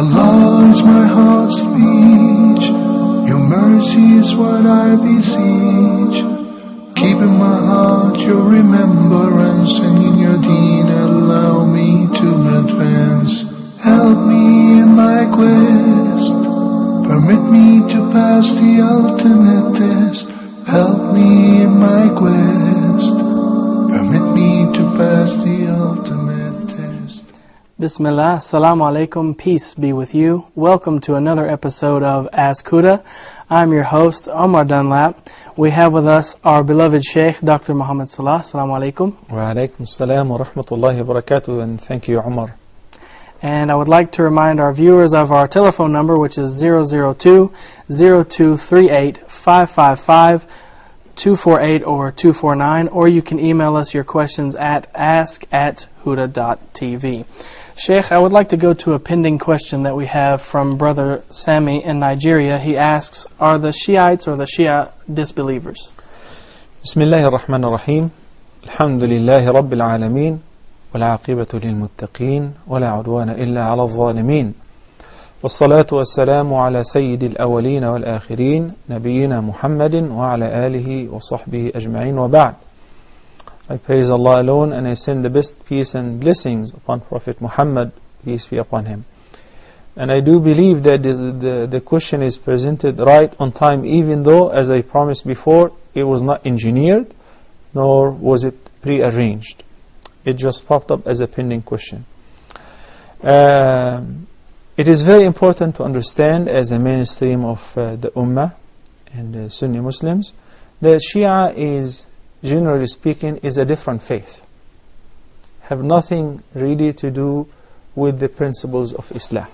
Allah is my heart's speech. Your mercy is what I beseech. Keep in my heart your remembrance and in your deen allow me to advance. Help me in my quest. Permit me to pass the ultimate test. Help me in my quest. Permit me to pass the. Bismillah, Assalamu alaikum, peace be with you. Welcome to another episode of Ask Huda. I'm your host, Omar Dunlap. We have with us our beloved Sheikh, Dr. Muhammad Salah. Assalamu alaikum. Wa alaikum salam wa rahmatullahi wa barakatuh and thank you Omar. And I would like to remind our viewers of our telephone number, which is 002 0238 555 248 or 249, or you can email us your questions at ask at huda.tv. Sheikh, I would like to go to a pending question that we have from Brother Sami in Nigeria. He asks, are the Shiites or the Shia disbelievers? بسم الله الرحمن الرحيم الحمد لله رب العالمين والعاقبة للمتقين ولا عدوان إلا على الظالمين والصلاة والسلام على سيد الأولين والآخرين نبينا محمد وعلى آله وصحبه أجمعين وبعد I praise Allah alone and I send the best peace and blessings upon Prophet Muhammad, peace be upon him. And I do believe that the, the, the question is presented right on time, even though, as I promised before, it was not engineered, nor was it pre-arranged. It just popped up as a pending question. Um, it is very important to understand, as a mainstream of uh, the Ummah and uh, Sunni Muslims, that Shia is generally speaking, is a different faith. Have nothing really to do with the principles of Islam.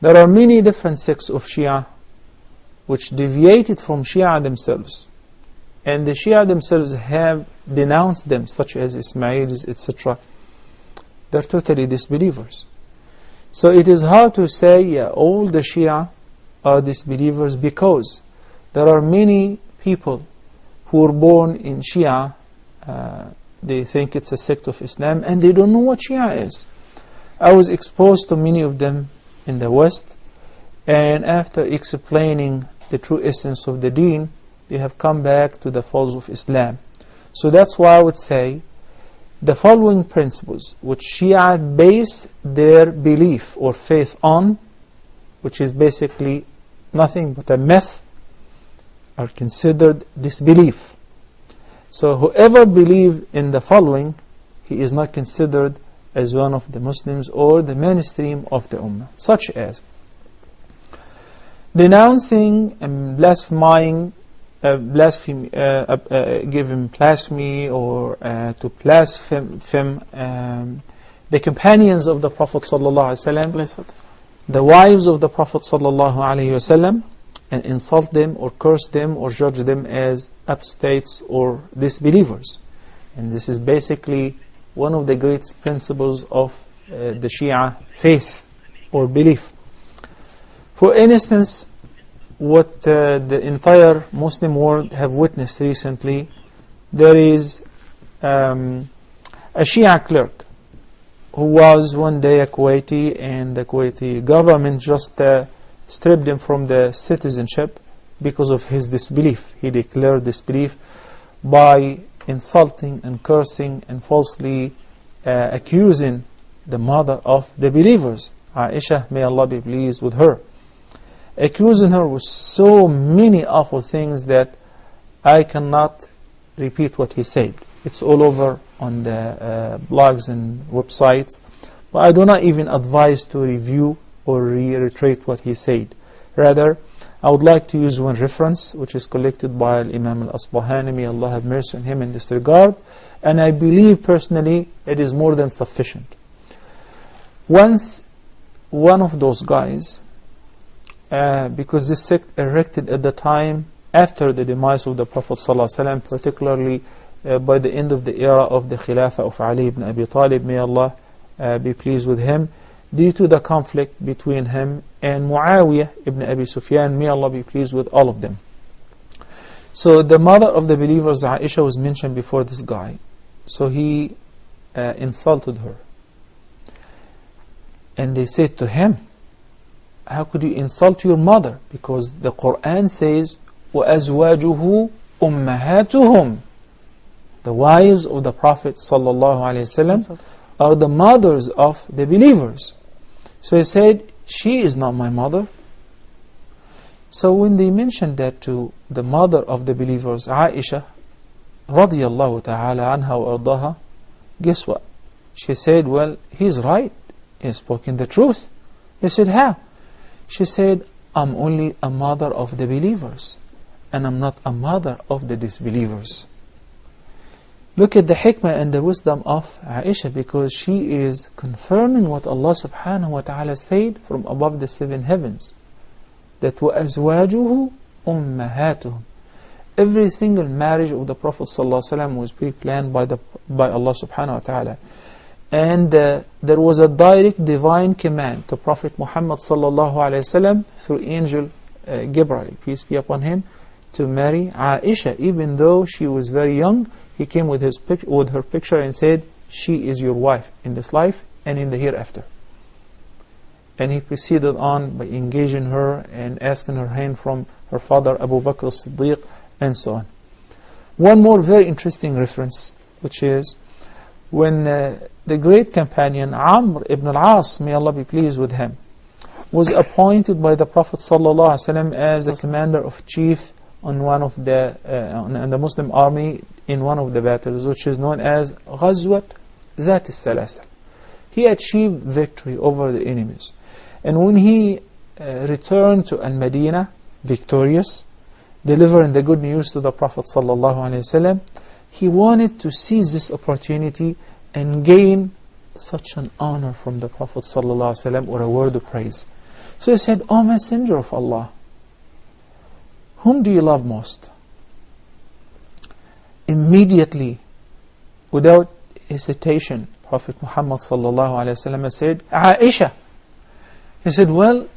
There are many different sects of Shia which deviated from Shia themselves. And the Shia themselves have denounced them, such as Ismailis, etc. They're totally disbelievers. So it is hard to say, yeah, all the Shia are disbelievers because there are many people who were born in Shia, uh, they think it's a sect of Islam, and they don't know what Shia is. I was exposed to many of them in the West, and after explaining the true essence of the deen, they have come back to the folds of Islam. So that's why I would say the following principles, which Shia base their belief or faith on, which is basically nothing but a myth, are considered disbelief. So whoever believes in the following, he is not considered as one of the Muslims or the mainstream of the Ummah, such as denouncing and blaspheming, uh, blasphemy, uh, uh, uh, giving blasphemy or uh, to blaspheme um, the companions of the Prophet sallallahu the wives of the Prophet sallallahu and insult them or curse them or judge them as apostates or disbelievers. And this is basically one of the great principles of uh, the Shia faith or belief. For instance, what uh, the entire Muslim world have witnessed recently, there is um, a Shia clerk who was one day a Kuwaiti and the Kuwaiti government just uh, stripped him from the citizenship because of his disbelief. He declared disbelief by insulting and cursing and falsely uh, accusing the mother of the believers, Aisha, may Allah be pleased with her. Accusing her with so many awful things that I cannot repeat what he said. It's all over on the uh, blogs and websites. But I do not even advise to review or reiterate what he said. Rather, I would like to use one reference which is collected by Imam al-Asbahani, may Allah have mercy on him in this regard, and I believe personally it is more than sufficient. Once one of those guys, uh, because this sect erected at the time after the demise of the Prophet ﷺ, particularly uh, by the end of the era of the Khilafah of Ali ibn Abi Talib, may Allah uh, be pleased with him, due to the conflict between him and Muawiyah ibn Abi Sufyan, may Allah be pleased with all of them. So the mother of the believers, Aisha, was mentioned before this guy. So he uh, insulted her. And they said to him, How could you insult your mother? Because the Quran says, وَأَزْوَاجُهُ أُمَّهَاتُهُم The wives of the Prophet ﷺ are the mothers of the believers. So he said, She is not my mother. So when they mentioned that to the mother of the believers, Aisha, radiallahu ta'ala anha wa ardaha, guess what? She said, well, he's right. He's spoken the truth. They said, how? She said, I'm only a mother of the believers, and I'm not a mother of the disbelievers. Look at the hikmah and the wisdom of Aisha because she is confirming what Allah subhanahu wa ta'ala said from above the seven heavens that وَأَزْوَاجُهُ أُمَّهَاتُهُم Every single marriage of the Prophet ﷺ was pre-planned by, the, by Allah subhanahu wa ta'ala. And uh, there was a direct divine command to Prophet Muhammad sallallahu alayhi wasallam through angel uh, Gabriel, peace be upon him, to marry Aisha. Even though she was very young, he came with, his with her picture and said, she is your wife in this life and in the hereafter. And he proceeded on by engaging her and asking her hand from her father Abu Bakr as-Siddiq and so on. One more very interesting reference, which is when uh, the great companion Amr ibn al-As, may Allah be pleased with him, was appointed by the Prophet ﷺ as a commander of chief on one of the uh, on the Muslim army in one of the battles, which is known as Ghazwat That al-Salasal. He achieved victory over the enemies. And when he uh, returned to Al-Madinah victorious, delivering the good news to the Prophet ﷺ, he wanted to seize this opportunity and gain such an honor from the Prophet ﷺ or a word of praise. So he said, O Messenger of Allah, whom do you love most? Immediately, without hesitation, Prophet Muhammad ﷺ said, Aisha. He said, well,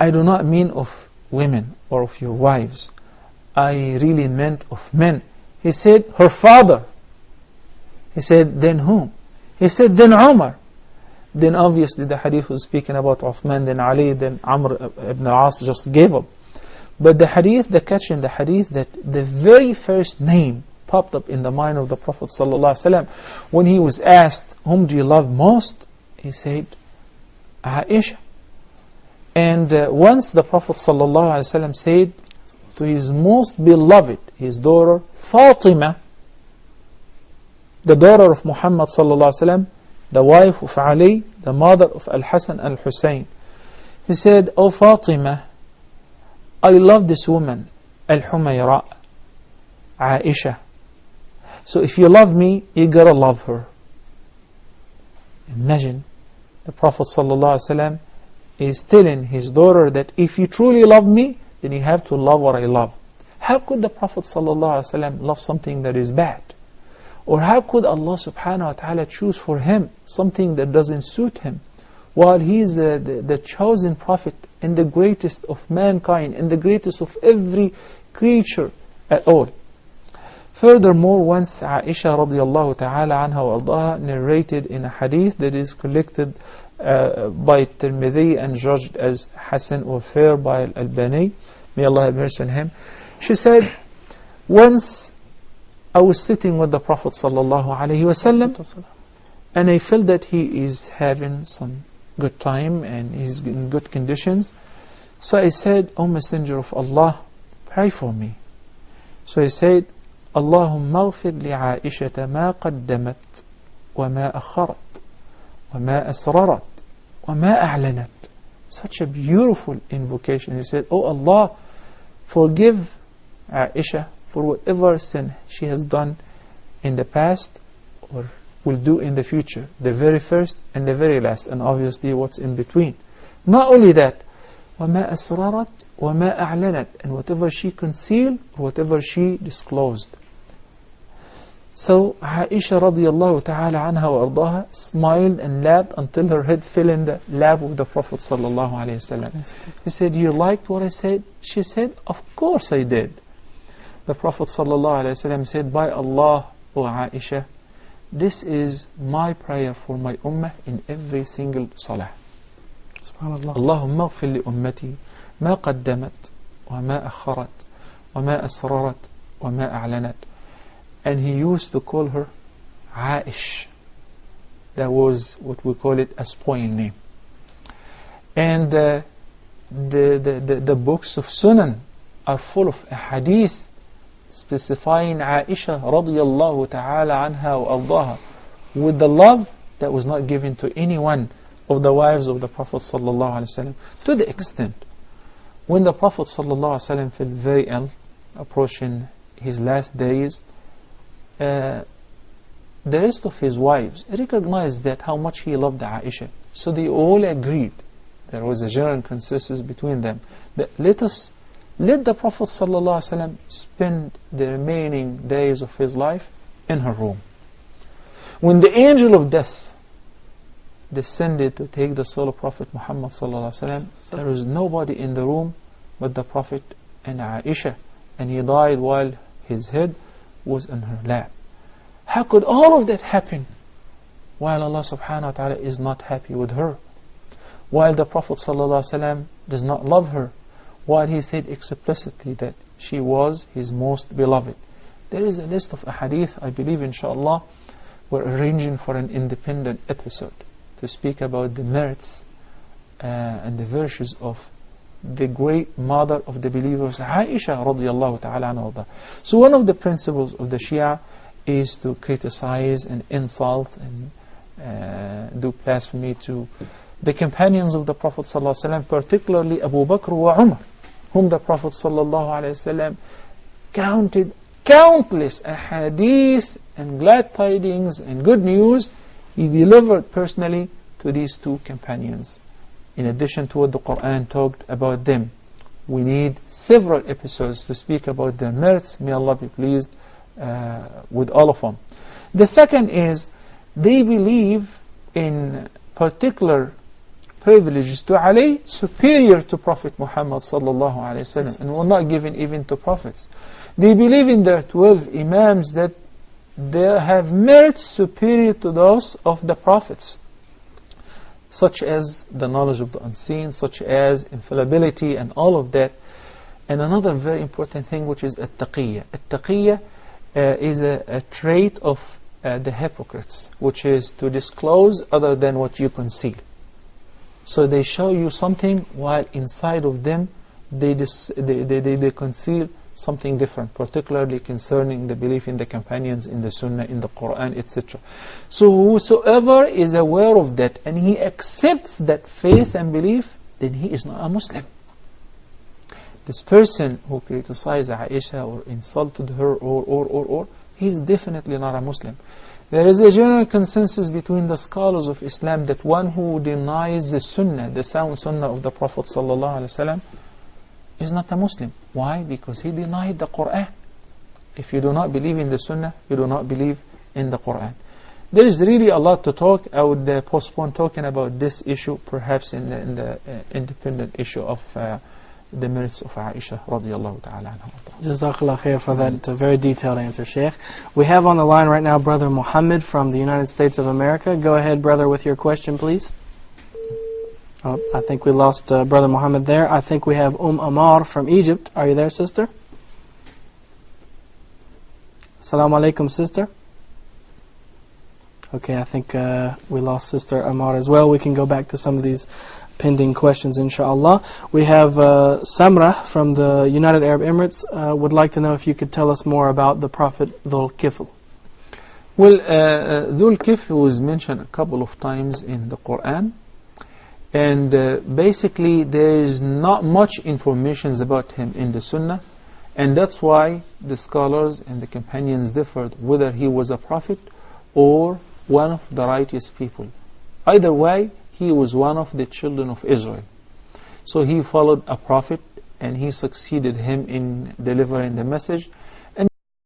I do not mean of women or of your wives. I really meant of men. He said, her father. He said, then whom? He said, then Umar. Then obviously the hadith was speaking about Uthman, then Ali, then Amr ibn al-As just gave up. But the hadith, the catch in the hadith, that the very first name popped up in the mind of the Prophet ﷺ when he was asked, whom do you love most? He said, Aisha. And uh, once the Prophet ﷺ said to his most beloved, his daughter Fatima, the daughter of Muhammad the wife of Ali, the mother of Al-Hasan al-Hussein. He said, O Fatima, I love this woman, Al-Humayra, Aisha. So if you love me, you gotta love her. Imagine the Prophet ﷺ is telling his daughter that if you truly love me, then you have to love what I love. How could the Prophet ﷺ love something that is bad? Or how could Allah subhanahu wa ta'ala choose for him something that doesn't suit him? While he is the, the chosen prophet and the greatest of mankind and the greatest of every creature at all. Furthermore, once Aisha radiallahu ta'ala anha wa narrated in a hadith that is collected uh, by Tirmidhi and judged as Hassan or fair by Al-Albani. May Allah have mercy on him. She said, once I was sitting with the Prophet sallallahu alaihi wasallam, and I felt that he is having some good time and he's in good conditions. So I said, O Messenger of Allah, pray for me. So he said, اللهم اغفر لعائشة ما قدمت وما أخرت وَمَا أَسْرَرَتْ وَمَا أَعْلَنَتْ Such a beautiful invocation. He said, Oh Allah, forgive Aisha for whatever sin she has done in the past or will do in the future. The very first and the very last. And obviously what's in between. Not only that, وَمَا أَسْرَرَتْ وَمَا أَعْلَنَتْ And whatever she concealed, whatever she disclosed. So Aisha radiallahu ta'ala anha wa ardaha smiled and laughed until her head fell in the lap of the Prophet sallallahu alayhi wasallam. He said, you liked what I said? She said, of course I did. The Prophet sallallahu alayhi wasallam said, by Allah, O Aisha, this is my prayer for my ummah in every single salah. سبحان الله اللهم اغفر لأمتي ما قدمت وما أخرت وما أسررت وما أعلنت and he used to call her Aish that was what we call it a spoil name and uh, the, the, the, the books of Sunan are full of hadith specifying Aisha radiallahu ta'ala anha wa ardaha with the love that was not given to anyone of the wives of the Prophet sallallahu to the extent when the Prophet sallallahu felt very ill approaching his last days uh, the rest of his wives recognized that how much he loved Aisha. So they all agreed there was a general consensus between them that let us let the Prophet ﷺ spend the remaining days of his life in her room. When the angel of death descended to take the soul of Prophet Muhammad ﷺ, there was nobody in the room but the Prophet and Aisha, and he died while his head was in her lap. How could all of that happen while Allah subhanahu wa ta'ala is not happy with her? while the Prophet ﷺ does not love her, while he said explicitly that she was his most beloved. There is a list of ahadith, I believe inshallah, we're arranging for an independent episode to speak about the merits uh, and the virtues of the great mother of the believers, Aisha radiallahu ta'ala anha. So one of the principles of the Shia is to criticize and insult and uh, do blasphemy to the companions of the Prophet ﷺ, particularly Abu Bakr wa Umar, whom the Prophet ﷺ counted countless ahadith and glad tidings and good news he delivered personally to these two companions. In addition to what the Quran talked about them, we need several episodes to speak about their merits. May Allah be pleased uh, with all of them. The second is they believe in particular privileges to Ali superior to Prophet Muhammad sallallahu alaihi wasallam and were not given even to prophets. They believe in their 12 imams that they have merits superior to those of the prophets such as the knowledge of the unseen, such as infallibility and all of that. And another very important thing which is at-taqiyya. At-taqiyya uh, is a, a, trait of uh, the hypocrites, which is to disclose other than what you conceal. So they show you something while inside of them they, they, they, they, they conceal something different, particularly concerning the belief in the companions, in the Sunnah, in the Quran, etc. So whosoever is aware of that and he accepts that faith and belief, then he is not a Muslim. This person who criticized Aisha or insulted her or, or, or, or, he's definitely not a Muslim. There is a general consensus between the scholars of Islam that one who denies the Sunnah, the sound Sunnah of the Prophet ﷺ, is not a Muslim. Why? Because he denied the Quran. If you do not believe in the Sunnah, you do not believe in the Quran. There is really a lot to talk. I would uh, postpone talking about this issue, perhaps in the, in uh, independent issue of uh, the merits of Aisha radiallahu ta'ala anha. Jazakallah khair for that uh, very detailed answer, Sheikh. We have on the line right now Brother Muhammad from the United States of America. Go ahead, brother, with your question, please. Oh, I think we lost uh, Brother Muhammad there. I think we have Umm Amar from Egypt. Are you there, sister? Assalamu alaikum, sister. Okay, I think uh, we lost Sister Amar as well. We can go back to some of these pending questions, inshallah. We have uh, Samra from the United Arab Emirates uh, would like to know if you could tell us more about the Prophet Dhul Kifl. Well, uh, uh, Dhul Kifl was mentioned a couple of times in the Quran. And basically, there is not much information about him in the Sunnah. And that's why the scholars and the companions differed whether he was a prophet or one of the righteous people. Either way, he was one of the children of Israel. So he followed a prophet and he succeeded him in delivering the message